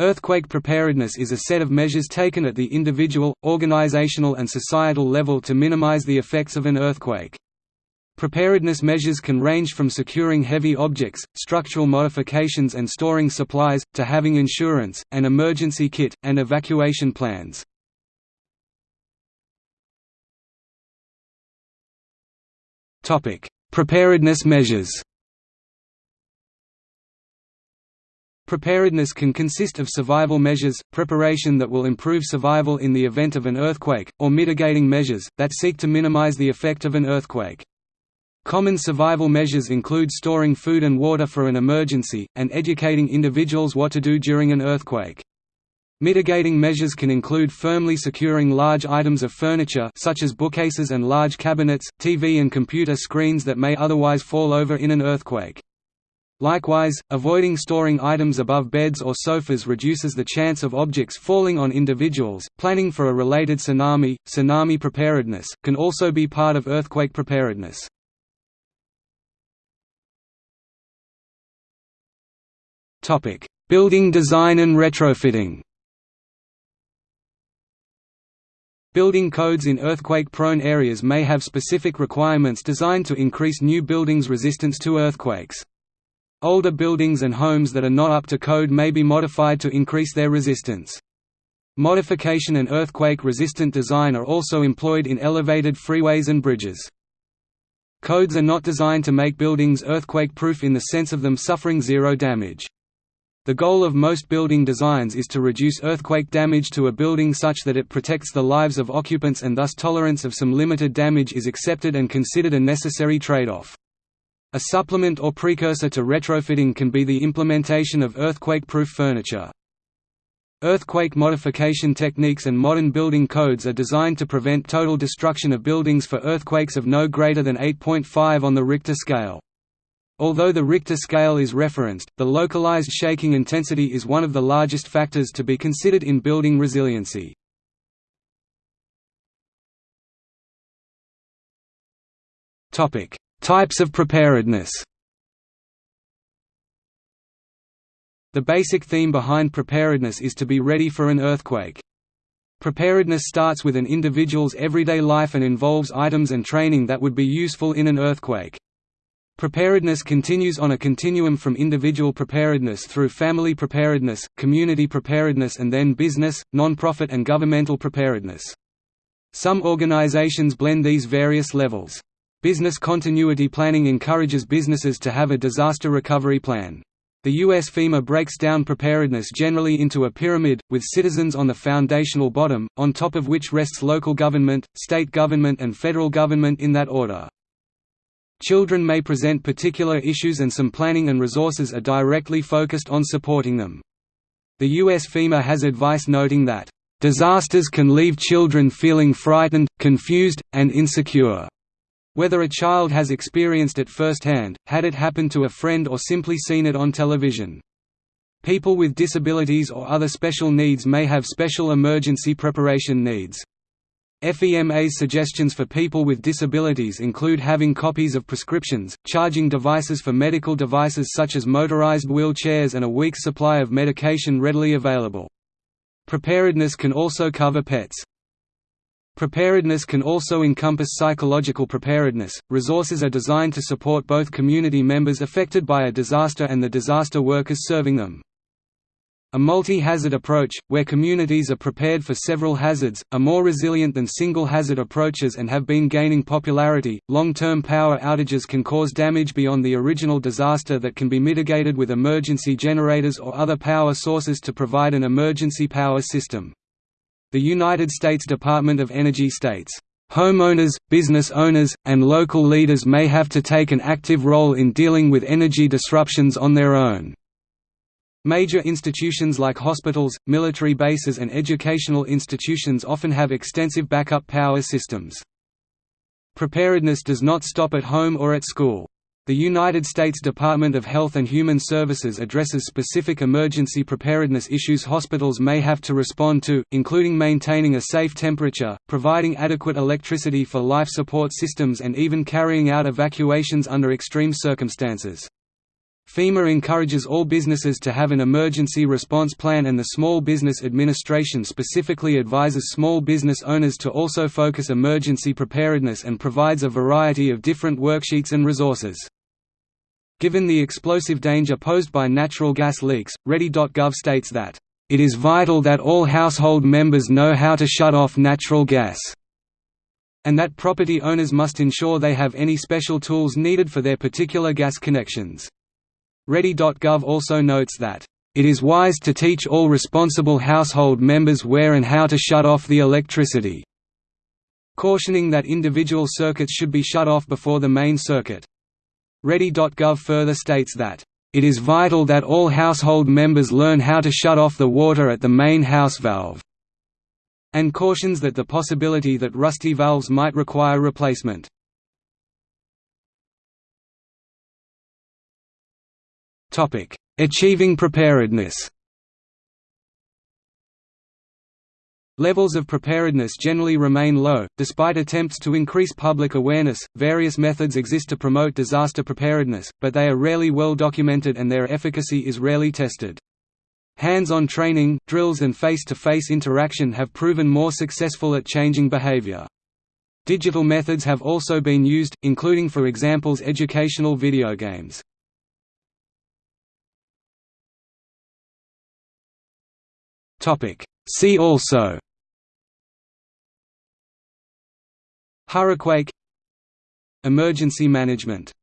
Earthquake preparedness is a set of measures taken at the individual, organizational and societal level to minimize the effects of an earthquake. Preparedness measures can range from securing heavy objects, structural modifications and storing supplies, to having insurance, an emergency kit, and evacuation plans. Preparedness measures Preparedness can consist of survival measures, preparation that will improve survival in the event of an earthquake, or mitigating measures, that seek to minimize the effect of an earthquake. Common survival measures include storing food and water for an emergency, and educating individuals what to do during an earthquake. Mitigating measures can include firmly securing large items of furniture such as bookcases and large cabinets, TV and computer screens that may otherwise fall over in an earthquake. Likewise, avoiding storing items above beds or sofas reduces the chance of objects falling on individuals. Planning for a related tsunami, tsunami preparedness, can also be part of earthquake preparedness. Topic: Building design and retrofitting. Building codes in earthquake-prone areas may have specific requirements designed to increase new buildings' resistance to earthquakes. Older buildings and homes that are not up to code may be modified to increase their resistance. Modification and earthquake-resistant design are also employed in elevated freeways and bridges. Codes are not designed to make buildings earthquake-proof in the sense of them suffering zero damage. The goal of most building designs is to reduce earthquake damage to a building such that it protects the lives of occupants and thus tolerance of some limited damage is accepted and considered a necessary trade-off. A supplement or precursor to retrofitting can be the implementation of earthquake-proof furniture. Earthquake modification techniques and modern building codes are designed to prevent total destruction of buildings for earthquakes of no greater than 8.5 on the Richter scale. Although the Richter scale is referenced, the localized shaking intensity is one of the largest factors to be considered in building resiliency. Types of preparedness The basic theme behind preparedness is to be ready for an earthquake. Preparedness starts with an individual's everyday life and involves items and training that would be useful in an earthquake. Preparedness continues on a continuum from individual preparedness through family preparedness, community preparedness and then business, non-profit and governmental preparedness. Some organizations blend these various levels. Business continuity planning encourages businesses to have a disaster recovery plan. The U.S. FEMA breaks down preparedness generally into a pyramid, with citizens on the foundational bottom, on top of which rests local government, state government and federal government in that order. Children may present particular issues and some planning and resources are directly focused on supporting them. The US FEMA has advice noting that, "...disasters can leave children feeling frightened, confused, and insecure." Whether a child has experienced it firsthand, had it happened to a friend or simply seen it on television. People with disabilities or other special needs may have special emergency preparation needs. FEMA's suggestions for people with disabilities include having copies of prescriptions, charging devices for medical devices such as motorized wheelchairs and a week's supply of medication readily available. Preparedness can also cover pets. Preparedness can also encompass psychological preparedness. Resources are designed to support both community members affected by a disaster and the disaster workers serving them. A multi-hazard approach, where communities are prepared for several hazards, are more resilient than single-hazard approaches and have been gaining popularity. Long-term power outages can cause damage beyond the original disaster that can be mitigated with emergency generators or other power sources to provide an emergency power system. The United States Department of Energy states, Homeowners, business owners, and local leaders may have to take an active role in dealing with energy disruptions on their own. Major institutions like hospitals, military bases and educational institutions often have extensive backup power systems. Preparedness does not stop at home or at school. The United States Department of Health and Human Services addresses specific emergency preparedness issues hospitals may have to respond to, including maintaining a safe temperature, providing adequate electricity for life support systems and even carrying out evacuations under extreme circumstances. FEMA encourages all businesses to have an emergency response plan and the Small Business Administration specifically advises small business owners to also focus emergency preparedness and provides a variety of different worksheets and resources. Given the explosive danger posed by natural gas leaks, Ready.gov states that, "...it is vital that all household members know how to shut off natural gas." and that property owners must ensure they have any special tools needed for their particular gas connections. Ready.gov also notes that, "...it is wise to teach all responsible household members where and how to shut off the electricity," cautioning that individual circuits should be shut off before the main circuit. Ready.gov further states that, "...it is vital that all household members learn how to shut off the water at the main house valve," and cautions that the possibility that rusty valves might require replacement. Achieving preparedness Levels of preparedness generally remain low, despite attempts to increase public awareness. Various methods exist to promote disaster preparedness, but they are rarely well documented and their efficacy is rarely tested. Hands-on training, drills and face-to-face interaction have proven more successful at changing behavior. Digital methods have also been used, including for examples educational video games. See also Hurricane Emergency management